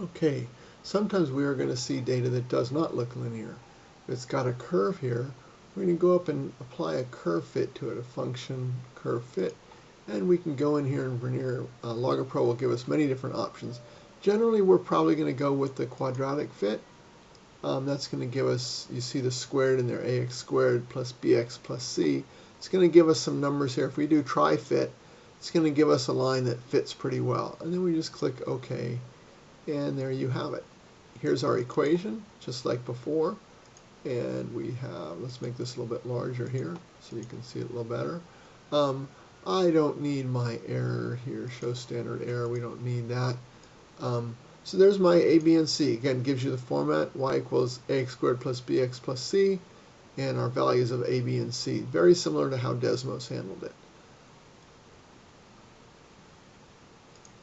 Okay, sometimes we are going to see data that does not look linear. It's got a curve here, we're going to go up and apply a curve fit to it, a function curve fit. And we can go in here and Vernier uh, Logger Pro will give us many different options. Generally, we're probably going to go with the quadratic fit. Um, that's going to give us, you see the squared in there, ax squared plus bx plus c. It's going to give us some numbers here. If we do Try Fit, it's going to give us a line that fits pretty well. And then we just click OK and there you have it. Here's our equation, just like before. And we have, let's make this a little bit larger here so you can see it a little better. Um, I don't need my error here, show standard error, we don't need that. Um, so there's my a, b, and c. Again, gives you the format, y equals ax squared plus bx plus c, and our values of a, b, and c. Very similar to how Desmos handled it.